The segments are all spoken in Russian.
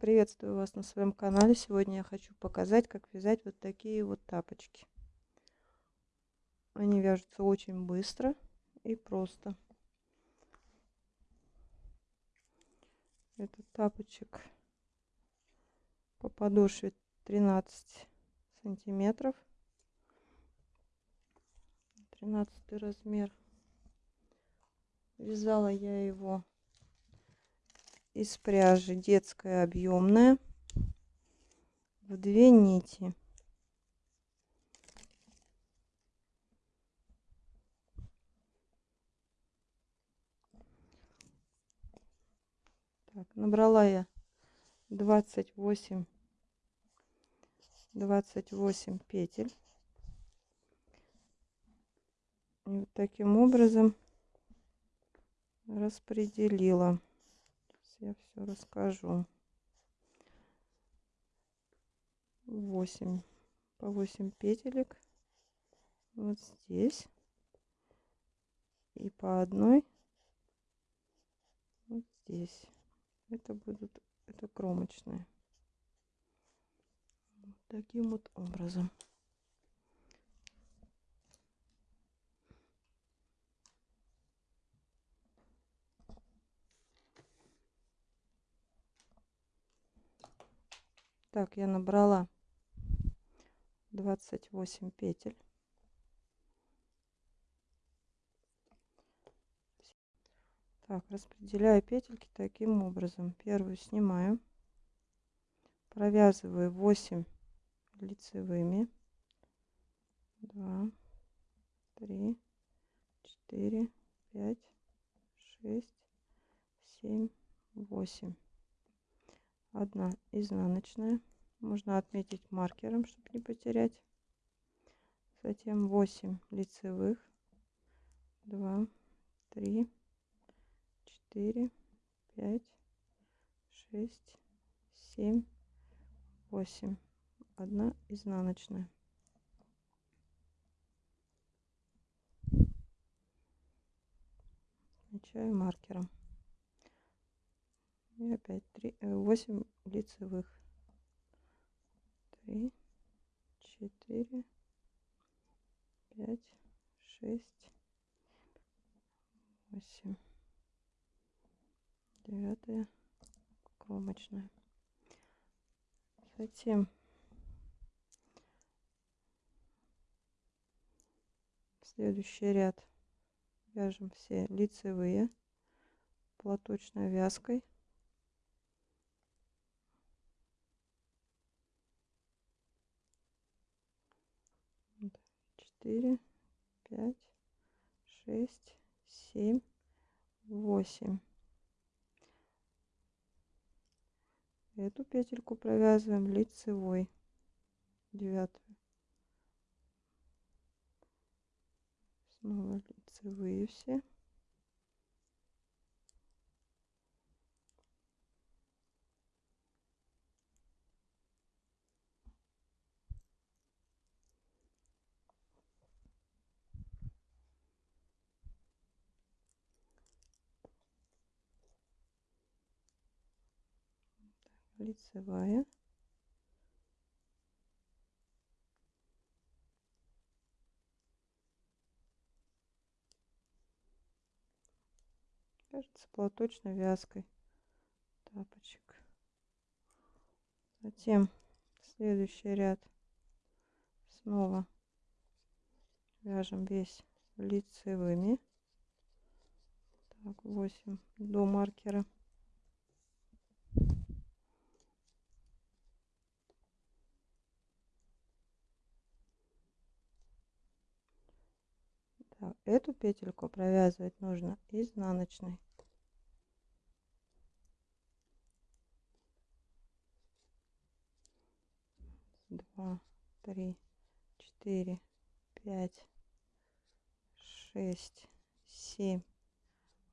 Приветствую вас на своем канале. Сегодня я хочу показать, как вязать вот такие вот тапочки. Они вяжутся очень быстро и просто. Этот тапочек по подошве 13 сантиметров. 13 размер. Вязала я его из пряжи детская объемная в две нити. Так, набрала я 28 28 петель и вот таким образом распределила я все расскажу. 8 по 8 петелек. Вот здесь. И по одной вот здесь. Это будут это кромочные. Таким вот образом Так, я набрала 28 петель. Так, распределяю петельки таким образом. Первую снимаю, провязываю 8 лицевыми. 2, 3, 4, 5, 6, 7, 8 одна изнаночная. Можно отметить маркером чтобы не потерять. Затем 8 лицевых. 2 3 4 5 6 7 8 одна изнаночная. Отмечаю маркером и опять 3, 8 э, лицевых. 3 4 5 6 8 девятая кромочная. Затем следующий ряд. Вяжем все лицевые платочной вязкой четыре, пять, шесть, семь, восемь. Эту петельку провязываем лицевой, девятую. Снова лицевые все. Лицевая. Кажется платочной вязкой тапочек. Затем следующий ряд. Снова вяжем весь лицевыми. Так 8 до маркера эту петельку провязывать нужно изнаночной. Два три четыре пять шесть семь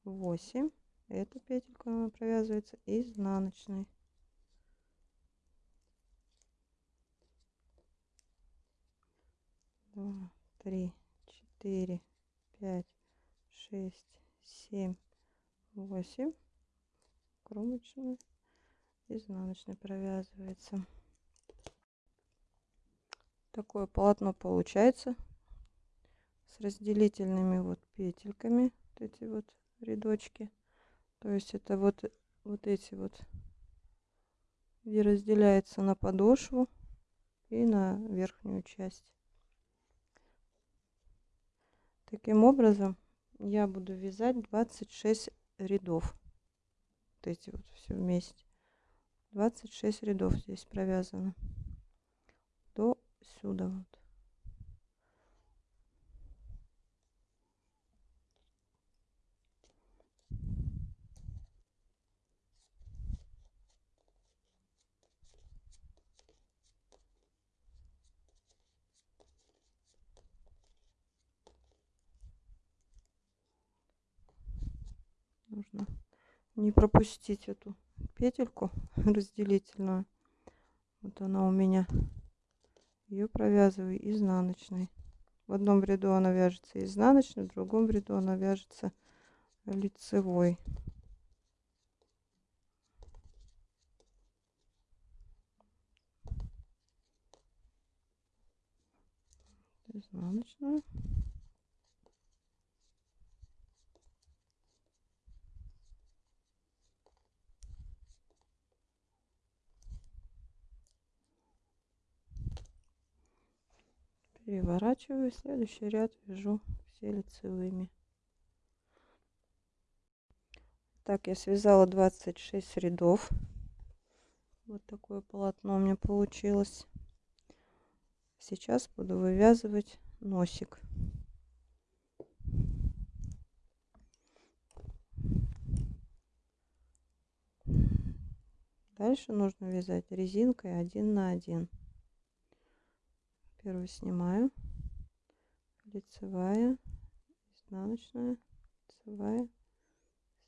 восемь. Эту петельку провязывается изнаночной. Два три четыре пять, шесть, семь, восемь. Кромочную. изнаночной провязывается такое полотно получается с разделительными вот петельками вот эти вот рядочки то есть это вот вот эти вот где разделяется на подошву и на верхнюю часть таким образом я буду вязать 26 рядов. Вот эти вот все вместе. 26 рядов здесь провязано. До сюда вот. Нужно не пропустить эту петельку разделительную. Вот она у меня. Ее провязываю изнаночной. В одном ряду она вяжется изнаночной в другом ряду она вяжется лицевой. Изнаночную переворачиваю следующий ряд вяжу все лицевыми. Так я связала 26 рядов. Вот такое полотно у меня получилось. Сейчас буду вывязывать носик. Дальше нужно вязать резинкой один на один первую снимаю. Лицевая изнаночная лицевая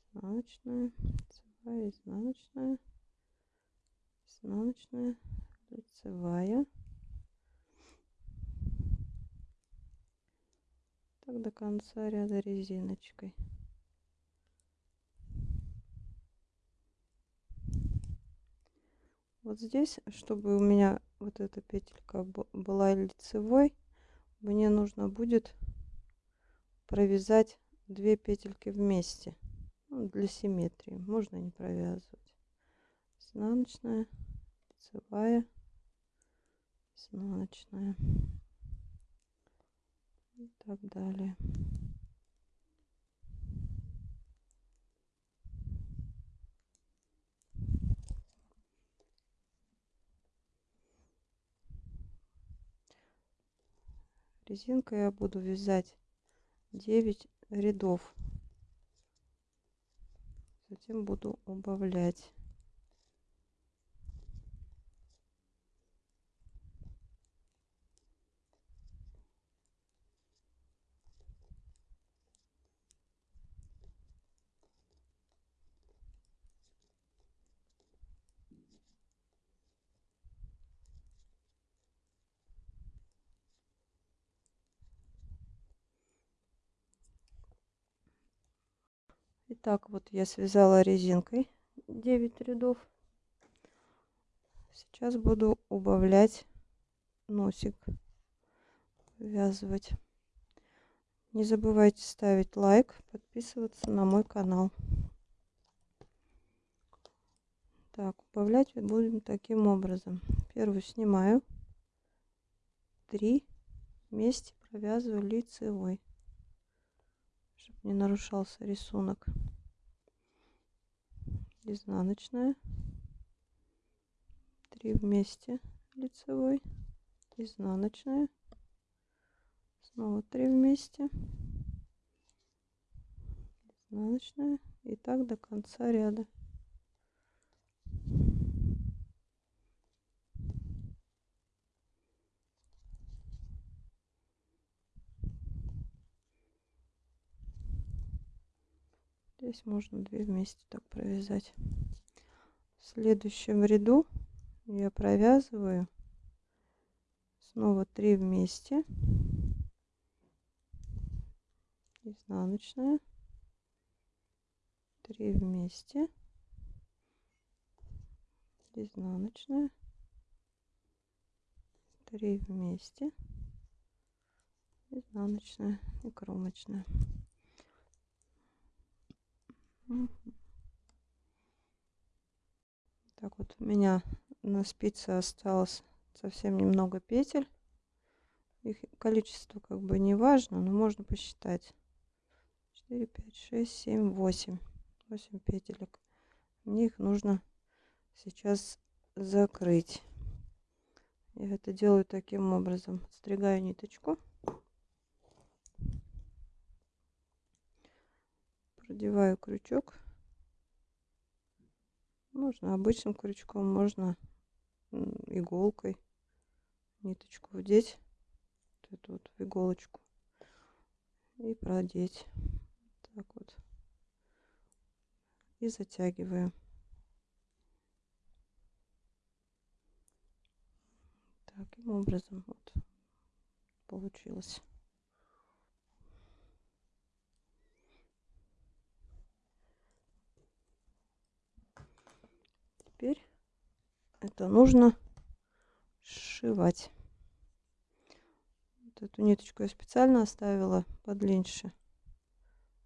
изнаночная лицевая изнаночная изнаночная лицевая. Так до конца ряда резиночкой вот здесь чтобы у меня вот эта петелька была лицевой мне нужно будет провязать две петельки вместе ну, для симметрии. Можно не провязывать. Изнаночная лицевая изнаночная. И так далее резинкой я буду вязать 9 рядов. Затем буду убавлять Итак, вот я связала резинкой 9 рядов. Сейчас буду убавлять носик, ввязывать. Не забывайте ставить лайк, подписываться на мой канал. Так, убавлять будем таким образом. Первую снимаю, три вместе провязываю лицевой чтобы не нарушался рисунок. Изнаночная. 3 вместе лицевой. Изнаночная. Снова 3 вместе. Изнаночная. И так до конца ряда Здесь можно две вместе так провязать. В следующем ряду я провязываю снова 3 вместе. Изнаночная. 3 вместе. изнаночная 3 вместе изнаночная и кромочная так вот у меня на спице осталось совсем немного петель. Их количество как бы не важно но можно посчитать. 4 5 6 7 8 8 петелек. Мне их нужно сейчас закрыть. Я это делаю таким образом. Стригаю ниточку продеваю крючок. Можно обычным крючком можно иголкой ниточку вдеть вот эту вот иголочку и продеть. Так вот. И затягиваю таким образом вот получилось теперь это нужно сшивать. Вот эту ниточку я специально оставила подлиннее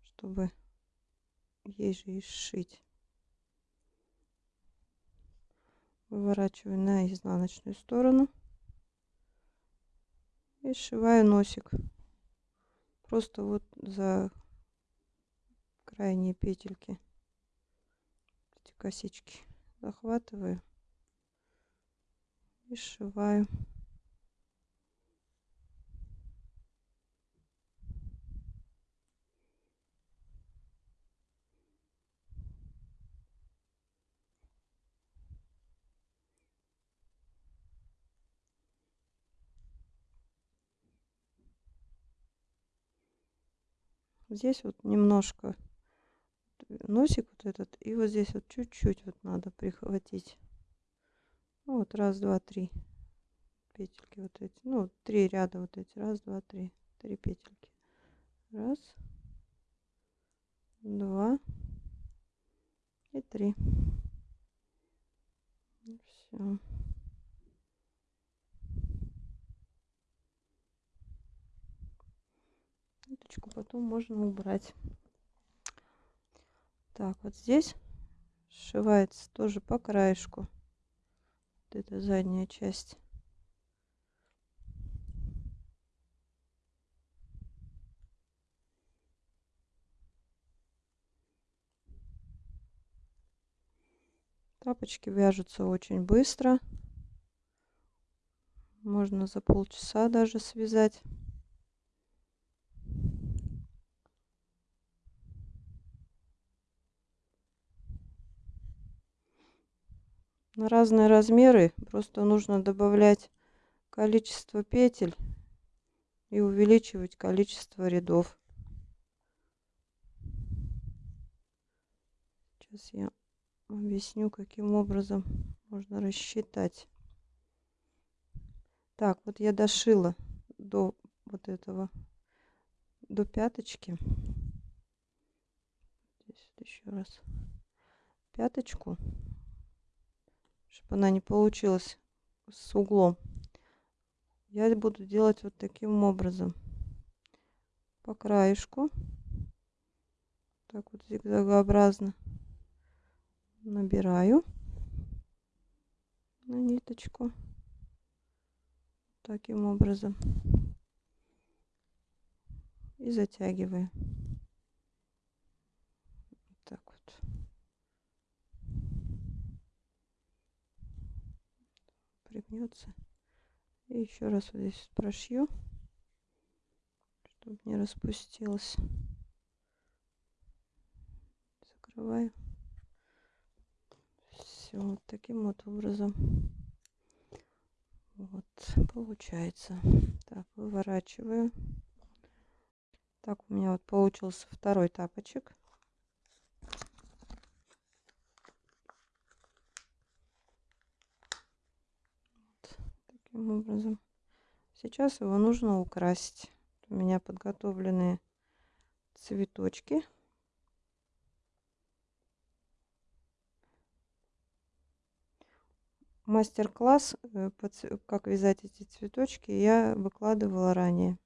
чтобы ей же и сшить. Выворачиваю на изнаночную сторону и сшиваю носик. Просто вот за крайние петельки эти косички захватываю. И сшиваю. Здесь вот немножко носик вот этот и вот здесь вот чуть-чуть вот надо прихватить. Ну, вот раз два три петельки вот эти ну три ряда вот эти раз два три три петельки. Раз два и три. Все ниточку потом можно убрать так вот здесь сшивается тоже по краешку. Вот эта задняя часть. Тапочки вяжутся очень быстро. Можно за полчаса даже связать на разные размеры. Просто нужно добавлять количество петель и увеличивать количество рядов. Сейчас я объясню каким образом можно рассчитать. Так вот я дошила до вот этого до пяточки. Здесь еще раз. Пяточку чтобы она не получилась с углом. Я буду делать вот таким образом. По краешку. Так вот зигзагообразно набираю на ниточку. Таким образом. И затягиваю пригнется. И еще раз вот здесь прошью, чтобы не распустилось. Закрываю. Все, вот таким вот образом. Вот, получается. Так, выворачиваю. Так, у меня вот получился второй тапочек. Таким образом. Сейчас его нужно украсить. У меня подготовленные цветочки. мастер-класс, э, как вязать эти цветочки, я выкладывала ранее.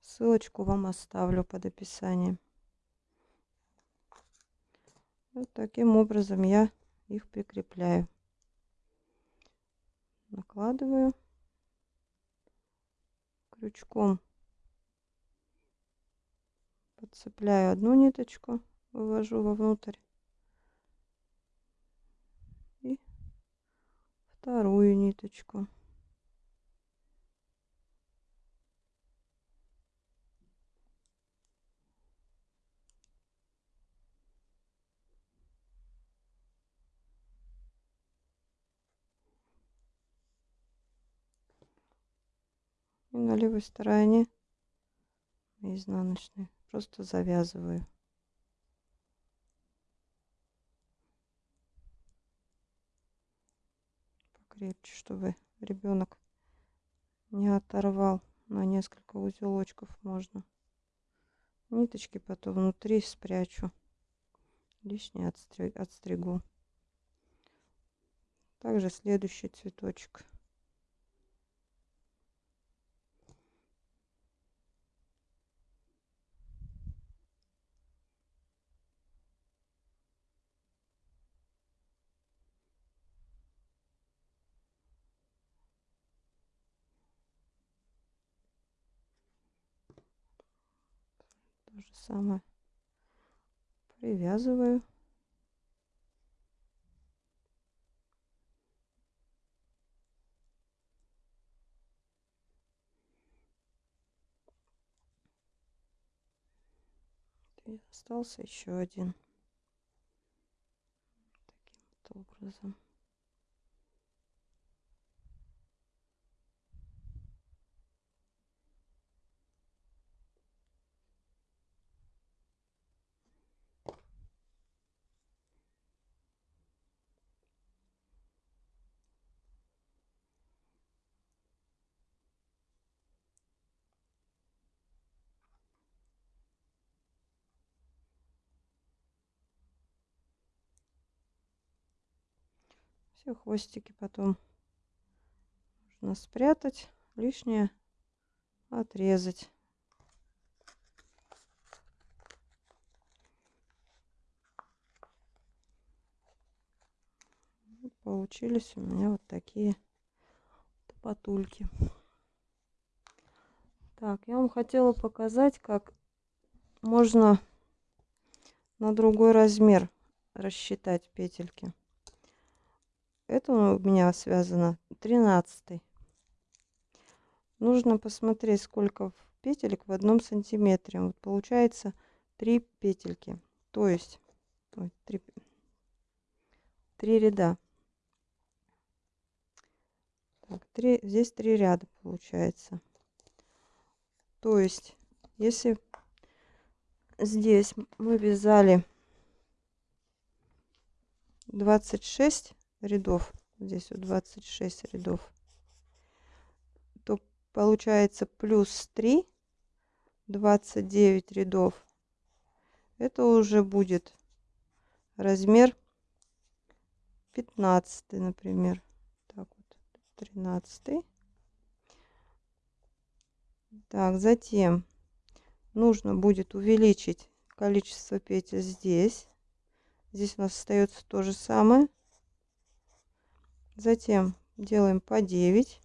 Ссылочку вам оставлю под описанием. Вот таким образом я их прикрепляю. Накладываю крючком, подцепляю одну ниточку, вывожу вовнутрь и вторую ниточку. И на левой стороне. Изнаночной просто завязываю. Покрепче чтобы ребенок не оторвал на несколько узелочков можно. Ниточки потом внутри спрячу. Лишнее отстригу. Также следующий цветочек же самое привязываю. И остался еще один. Таким вот образом. Все хвостики потом нужно спрятать, лишнее отрезать. Получились у меня вот такие потульки. Так, я вам хотела показать, как можно на другой размер рассчитать петельки. Это у меня связано 13. Нужно посмотреть, сколько петелек в одном сантиметре. Вот получается 3 петельки. То есть ой, 3, 3 ряда. Так, 3, здесь 3 ряда получается. То есть, если здесь мы вязали 26 рядов, здесь вот 26 рядов, то получается плюс 3, 29 рядов. Это уже будет размер 15, например. Так вот, 13. Так, затем нужно будет увеличить количество петель здесь. Здесь у нас остается то же самое. Затем делаем по 9.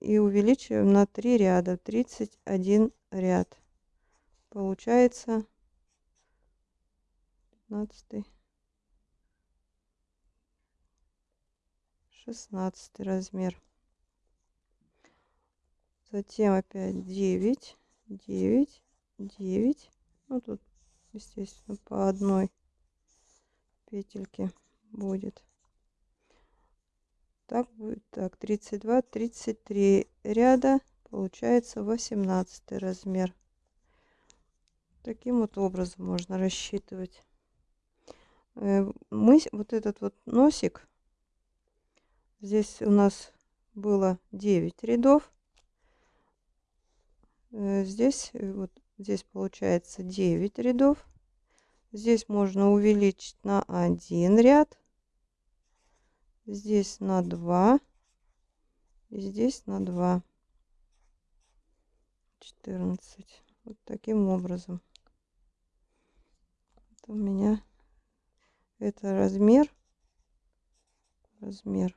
И увеличиваем на 3 ряда. 31 ряд. Получается 15 16 размер. Затем опять 9, 9, 9. Ну тут, естественно, по одной петельки будет. Так будет так 32, 33 ряда получается 18 размер. Таким вот образом можно рассчитывать. Э, мы вот этот вот носик здесь у нас было 9 рядов. Э, здесь э, вот здесь получается 9 рядов. Здесь можно увеличить на один ряд. Здесь на два. И здесь на два. 14. Вот таким образом. Это у меня это размер. Размер.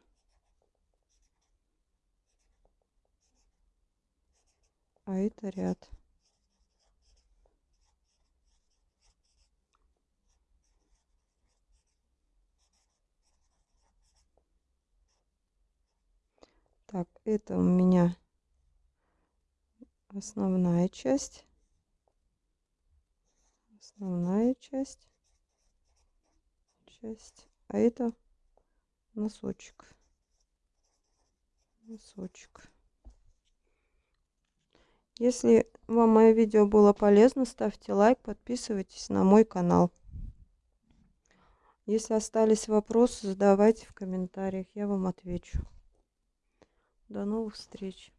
А это ряд. Так, это у меня основная часть. Основная часть. Часть. А это носочек. Носочек. Если вам мое видео было полезно, ставьте лайк, подписывайтесь на мой канал. Если остались вопросы, задавайте в комментариях, я вам отвечу. До новых встреч!